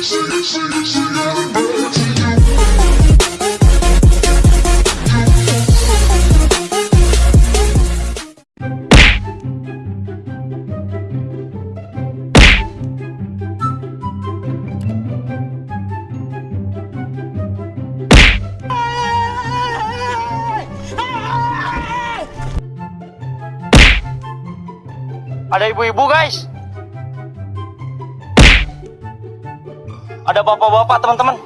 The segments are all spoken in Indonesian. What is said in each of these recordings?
Ada ibu-ibu guys. Ada bapak-bapak teman-teman.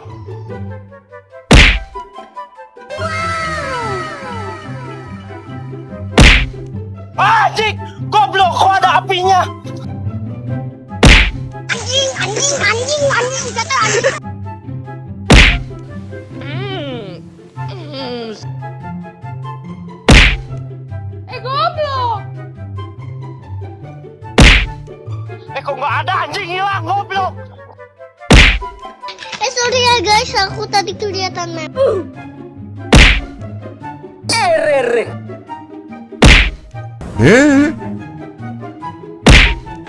Anjing, goblok kok ada apinya? anjing anjing anjing anjing kata anjing Eh goblok. Eh kok nggak ada anjing hilang goblok? Eh sorry ya guys aku tadi kelihatan mem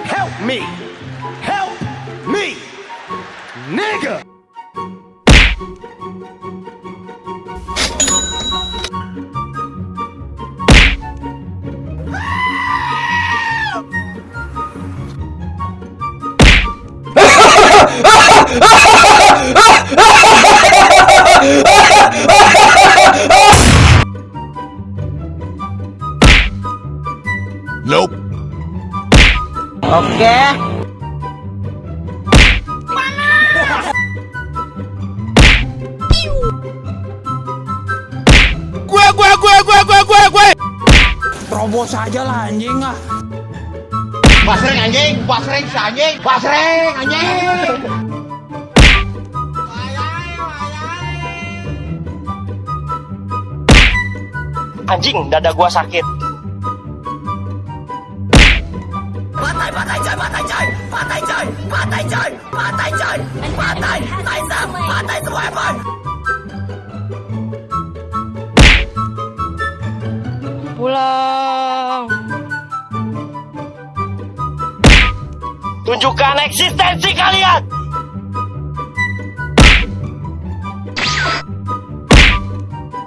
Help me! Help me! Nigga! Oke. Gue, gue, gue, gue, gue, gue, gue. Terobos aja lah anjing ah. Basreng anjing, basreng si anjing, basreng anjing. Anjing, dada gua sakit. Pulang. Tunjukkan eksistensi kalian.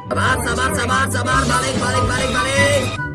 Sabar, sabar, sabar, sabar, balik, balik, balik, balik.